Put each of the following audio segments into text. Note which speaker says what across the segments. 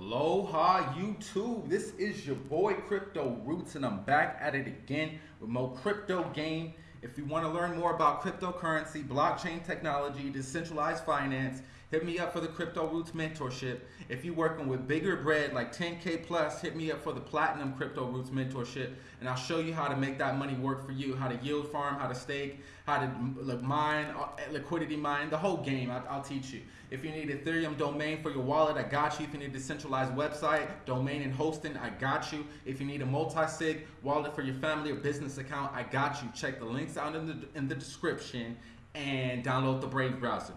Speaker 1: Aloha YouTube. This is your boy Crypto Roots, and I'm back at it again with more crypto game. If you want to learn more about cryptocurrency, blockchain technology, decentralized finance, hit me up for the Crypto Roots mentorship. If you're working with bigger bread like 10K plus, hit me up for the Platinum Crypto Roots mentorship, and I'll show you how to make that money work for you, how to yield farm, how to stake, how to mine, uh, liquidity mine, the whole game. I'll, I'll teach you. If you need Ethereum domain for your wallet, I got you. If you need a decentralized website, domain and hosting, I got you. If you need a multi-sig wallet for your family or business account, I got you. Check the links out in the in the description and download the Brave browser.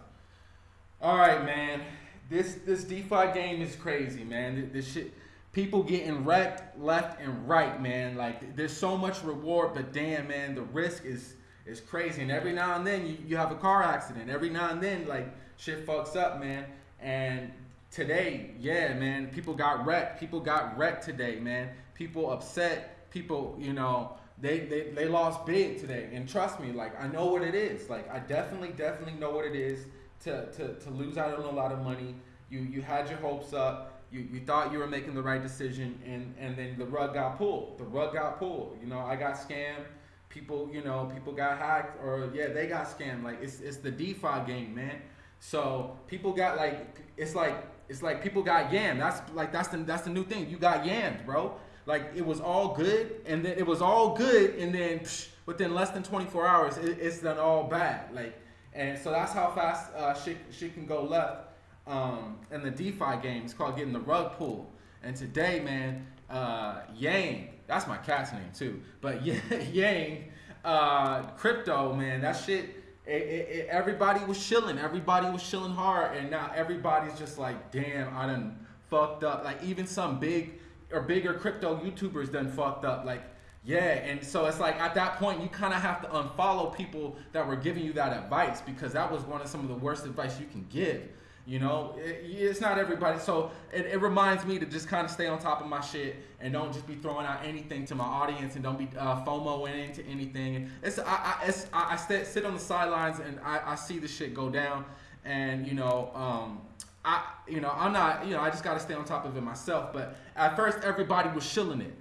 Speaker 1: All right, man. This this DeFi game is crazy, man. This shit people getting wrecked left and right, man. Like there's so much reward, but damn, man, the risk is is crazy. And every now and then you, you have a car accident. Every now and then, like shit fucks up, man. And today, yeah, man, people got wrecked. People got wrecked today, man. People upset. People, you know, they, they, they lost big today. And trust me, like, I know what it is. Like, I definitely, definitely know what it is to, to, to lose out on a lot of money. You, you had your hopes up. You, you thought you were making the right decision, and, and then the rug got pulled. The rug got pulled. You know, I got scammed people, you know, people got hacked or yeah, they got scammed. Like it's it's the DeFi game, man. So people got like it's like it's like people got yammed. That's like that's the that's the new thing. You got yammed, bro. Like it was all good, and then it was all good, and then psh, within less than 24 hours, it, it's done all bad. Like, and so that's how fast uh, shit shit can go left. Um, in the DeFi game, it's called getting the rug pulled. And today, man, uh, Yang, that's my cat's name too, but Yang, uh, crypto, man, that shit it, it, it, everybody was chilling. Everybody was chilling hard, and now everybody's just like, damn, I done fucked up. Like even some big or bigger crypto YouTubers done fucked up. Like yeah, and so it's like at that point you kind of have to unfollow people that were giving you that advice because that was one of some of the worst advice you can give. You know, it, it's not everybody. So it, it, reminds me to just kind of stay on top of my shit and don't just be throwing out anything to my audience and don't be uh, FOMOing into anything. It's I I, it's, I, I sit on the sidelines and I, I see the shit go down and you know um, I you know I'm not you know I just got to stay on top of it myself. But at first everybody was shilling it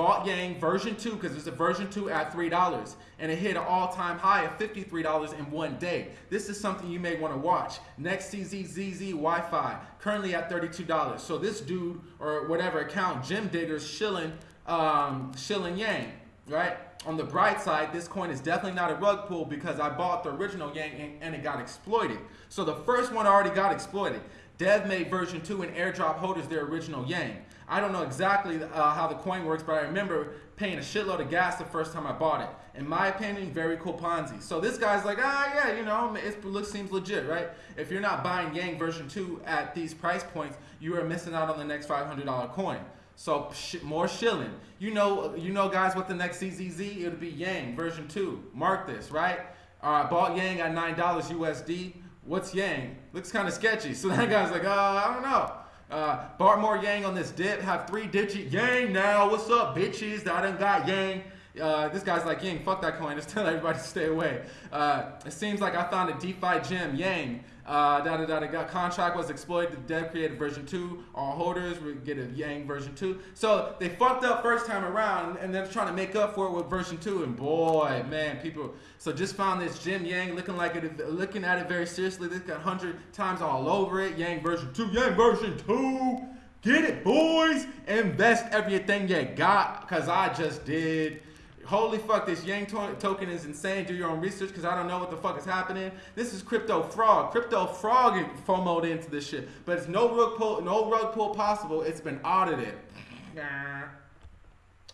Speaker 1: bought Yang version 2 because there's a version 2 at $3 and it hit an all-time high of $53 in one day. This is something you may want to watch. Next CZZZ Wi-Fi currently at $32. So this dude or whatever account, Jim Diggers, shilling, um, shilling Yang, right? On the bright side, this coin is definitely not a rug pull because I bought the original Yang and, and it got exploited. So the first one already got exploited. Dev made version 2 and airdrop holders their original Yang. I don't know exactly uh, how the coin works, but I remember paying a shitload of gas the first time I bought it. In my opinion, very cool Ponzi. So this guy's like, ah, yeah, you know, it looks seems legit, right? If you're not buying Yang version 2 at these price points, you are missing out on the next $500 coin. So sh more shilling. You know, you know, guys, what the next CZZ? It'll be Yang version 2. Mark this, right? All right, bought Yang at $9 USD. What's Yang? Looks kind of sketchy. So that guy's like, uh, I don't know. Uh, Bartmore Yang on this dip. Have three digit Yang now. What's up, bitches? I done got Yang. Uh, this guy's like, Yang, fuck that coin. Just tell everybody to stay away. Uh, it seems like I found a DeFi gem, Yang. Uh, da, da, da, da, contract was exploited. The dev created version 2. All holders would get a Yang version 2. So they fucked up first time around and they're trying to make up for it with version 2. And boy, man, people. So just found this gem Yang looking like it, looking at it very seriously. This got 100 times all over it. Yang version 2, Yang version 2. Get it, boys. Invest everything you got because I just did holy fuck, this Yang to token is insane. Do your own research because I don't know what the fuck is happening. This is crypto frog. Crypto frog FOMOed into this shit. But it's no rug pull, no rug pull possible. It's been audited.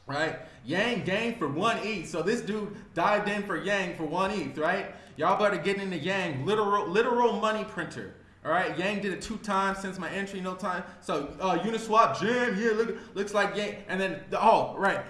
Speaker 1: right? Yang gained for one ETH. So this dude dived in for Yang for one ETH, right? Y'all better get into Yang, literal, literal money printer. All right, Yang did it two times since my entry, no time. So uh, Uniswap, Jim, yeah, look, looks like Yang. And then, the, oh, right,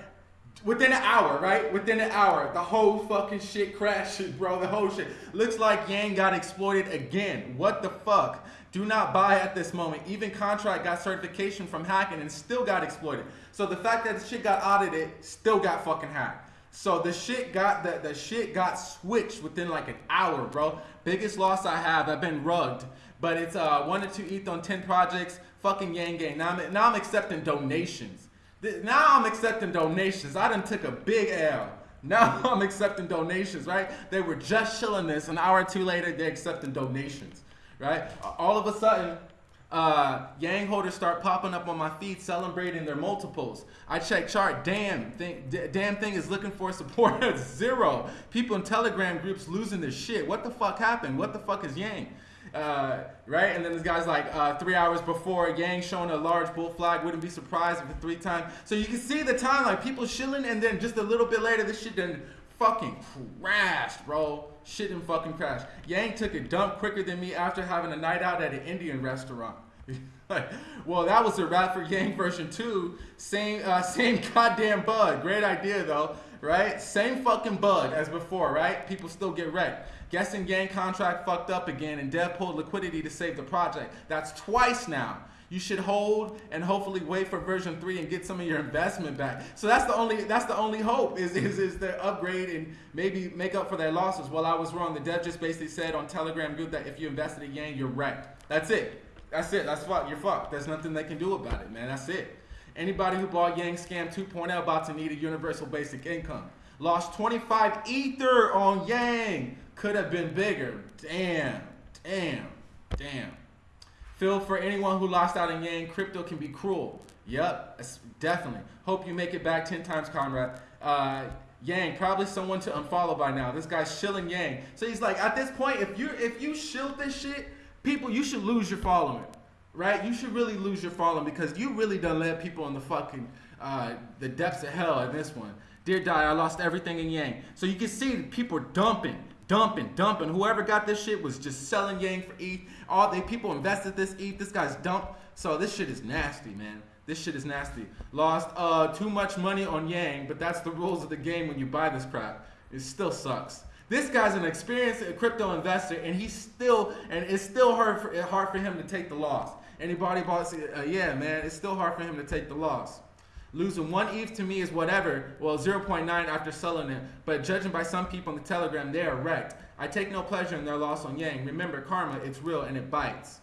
Speaker 1: Within an hour, right? Within an hour, the whole fucking shit crashes, bro. The whole shit. Looks like Yang got exploited again. What the fuck? Do not buy at this moment. Even Contract got certification from hacking and still got exploited. So the fact that the shit got audited still got fucking hacked. So the shit got the, the shit got switched within like an hour, bro. Biggest loss I have, I've been rugged. But it's uh, one to two ETH on 10 projects. Fucking Yang Gang. Now I'm, now I'm accepting donations. Now I'm accepting donations. I done took a big L. Now I'm accepting donations, right? They were just chilling this. An hour or two later, they're accepting donations, right? All of a sudden, uh, Yang holders start popping up on my feed celebrating their multiples. I check chart, damn, thing, damn thing is looking for support at zero. People in Telegram groups losing their shit. What the fuck happened? What the fuck is Yang? Uh, right? And then this guy's like, uh, three hours before, Yang showing a large bull flag. Wouldn't be surprised if it three times. So you can see the time, like people chilling, and then just a little bit later, this shit then fucking crashed, bro. Shit didn't fucking crash. Yang took a dump quicker than me after having a night out at an Indian restaurant. well, that was a wrap for Yang version two. Same, uh, same goddamn bug. Great idea though, right? Same fucking bug as before, right? People still get wrecked. Guessing gang contract fucked up again, and Dev pulled liquidity to save the project. That's twice now. You should hold and hopefully wait for version three and get some of your investment back. So that's the only that's the only hope is is, is the upgrade and maybe make up for their losses. Well, I was wrong. The dev just basically said on Telegram Group that if you invested in Yang, you're wrecked. That's it. That's it. That's fuck. You're fucked. There's nothing they can do about it, man. That's it. Anybody who bought Yang Scam 2.0 about to need a universal basic income. Lost 25 Ether on Yang. Could have been bigger. Damn. Damn. Damn. Feel for anyone who lost out in Yang. Crypto can be cruel. Yep, definitely. Hope you make it back 10 times, Conrad. Uh, Yang, probably someone to unfollow by now. This guy's shilling Yang. So he's like, at this point, if you if you shill this shit, people, you should lose your following, right? You should really lose your following because you really done let people in the fucking uh, the depths of hell in this one. Dear Die, I lost everything in Yang. So you can see people dumping, dumping, dumping. Whoever got this shit was just selling Yang for ETH. All the people invested this ETH. This guy's dumped. So this shit is nasty, man. This shit is nasty. Lost uh, too much money on Yang, but that's the rules of the game when you buy this crap. It still sucks. This guy's an experienced crypto investor, and he's still, and it's still hard for, hard for him to take the loss. Anybody bought? Uh, yeah, man, it's still hard for him to take the loss. Losing one ETH to me is whatever. Well, 0.9 after selling it, but judging by some people on the Telegram, they are wrecked. I take no pleasure in their loss on Yang. Remember, karma, it's real and it bites.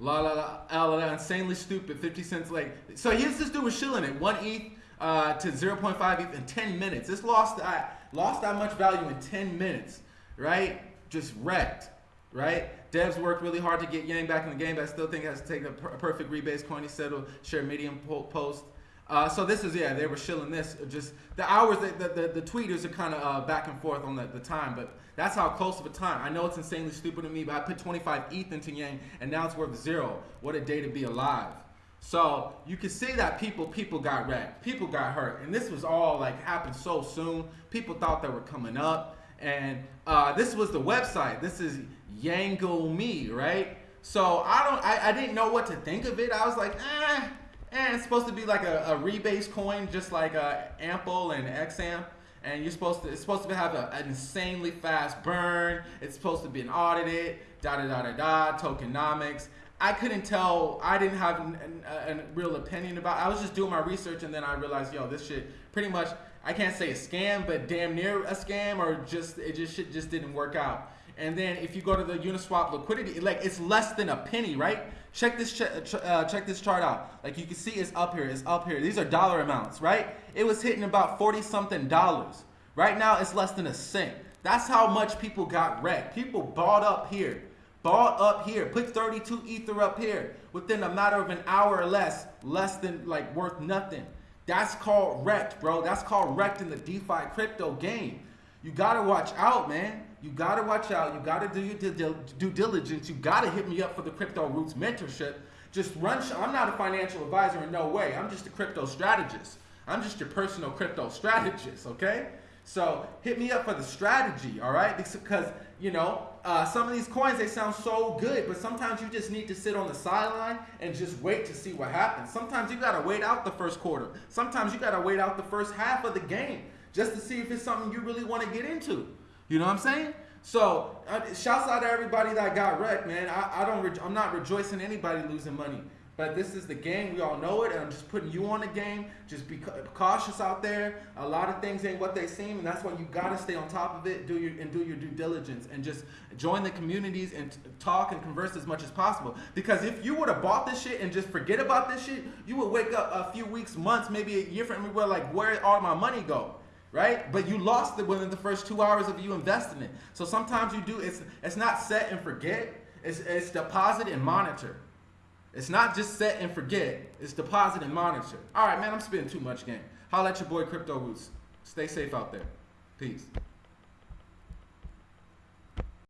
Speaker 1: La la la, la, la, insanely stupid, 50 cents late. So here's this dude was shilling it, one ETH uh, to 0.5 ETH in 10 minutes. This lost that lost that much value in 10 minutes, right? Just wrecked, right? Devs worked really hard to get Yang back in the game, but I still think it has to take a, per- perfect rebase coin. Said, share Medium po- post. Uh, so this is yeah, they were shilling this. Just the hours, the the, the tweeters are kind of uh, back and forth on the, the time, but that's how close of a time. I know it's insanely stupid to me, but I put 25 ETH into Yang, and now it's worth zero. What a day to be alive. So you can see that people people got wrecked, people got hurt, and this was all like happened so soon. People thought they were coming up, and uh, this was the website. This is Yangle Me, right? So I don't, I, I didn't know what to think of it. I was like, eh, eh it's supposed to be like a, a rebase coin, just like uh, Ample and XAMP. And you're supposed to, it's supposed to have a, an insanely fast burn. It's supposed to be an audited, da da da da da, tokenomics. I couldn't tell. I didn't have a, real opinion about. It. I was just doing my research, and then I realized, yo, this shit pretty much. I can't say a scam, but damn near a scam, or just it just shit just didn't work out. And then if you go to the Uniswap liquidity, like it's less than a penny, right? Check this ch- uh, check this chart out. Like you can see, it's up here. It's up here. These are dollar amounts, right? It was hitting about forty something dollars. Right now, it's less than a cent. That's how much people got wrecked. People bought up here bought up here, put 32 ether up here within a matter of an hour or less, less than like worth nothing. That's called wrecked, bro. That's called wrecked in the DeFi crypto game. You gotta watch out, man. You gotta watch out. You gotta do your due diligence. You gotta hit me up for the Crypto Roots mentorship. Just run. I'm not a financial advisor in no way. I'm just a crypto strategist. I'm just your personal crypto strategist, okay? So hit me up for the strategy, all right? Because you know, uh, some of these coins they sound so good, but sometimes you just need to sit on the sideline and just wait to see what happens. Sometimes you gotta wait out the first quarter. Sometimes you gotta wait out the first half of the game just to see if it's something you really want to get into. You know what I'm saying? So, uh, shouts out to everybody that got wrecked, man. I, I don't. I'm not rejoicing anybody losing money, But this is the game. We all know it, and I'm just putting you on the game. Just be cautious out there. A lot of things ain't what they seem, and that's why you gotta stay on top of it. Do your and do your due diligence, and just join the communities and talk and converse as much as possible. Because if you would have bought this shit and just forget about this shit, you would wake up a few weeks, months, maybe a year from now, like where all my money go? right? But you lost it within the first two hours of you investing it. So sometimes you do. It's it's not set and forget. It's it's deposit and monitor. It's not just set and forget. It's deposit and monitor. All right, man. I'm spending too much game. Holla at your boy Crypto Roots. Stay safe out there. Peace.